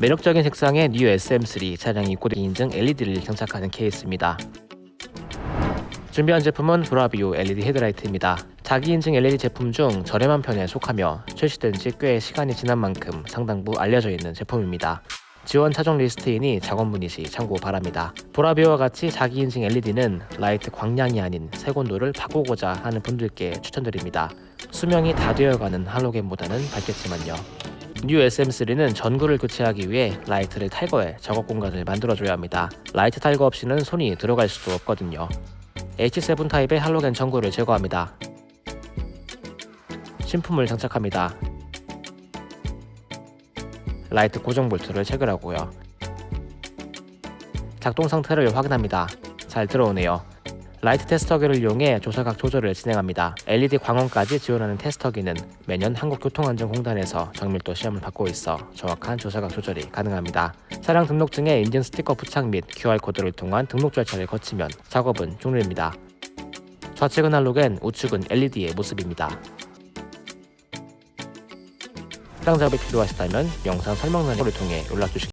매력적인 색상의 뉴 SM3 차량이 입고된 인증 LED를 장착하는 케이스입니다. 준비한 제품은 브라비오 LED 헤드라이트입니다. 자기 인증 LED 제품 중 저렴한 편에 속하며 출시된 지 꽤 시간이 지난 만큼 상당부 알려져 있는 제품입니다. 지원 차종 리스트이니 작업 문의 시 참고 바랍니다. 브라비오와 같이 자기 인증 LED는 라이트 광량이 아닌 색온도를 바꾸고자 하는 분들께 추천드립니다. 수명이 다 되어가는 할로겐보다는 밝겠지만요. 뉴 SM3는 전구를 교체하기 위해 라이트를 탈거해 작업 공간을 만들어줘야 합니다. 라이트 탈거 없이는 손이 들어갈 수도 없거든요. H7 타입의 할로겐 전구를 제거합니다. 신품을 장착합니다. 라이트 고정 볼트를 체결하고요. 작동 상태를 확인합니다. 잘 들어오네요. 라이트 테스터기를 이용해 조사각 조절을 진행합니다. LED 광원까지 지원하는 테스터기는 매년 한국교통안전공단에서 정밀도 시험을 받고 있어 정확한 조사각 조절이 가능합니다. 차량 등록증에 인증 스티커 부착 및 QR코드를 통한 등록 절차를 거치면 작업은 종료입니다. 좌측은 할로겐, 우측은 LED의 모습입니다. 해당 작업이 필요하시다면 영상 설명란을 통해 연락 주시기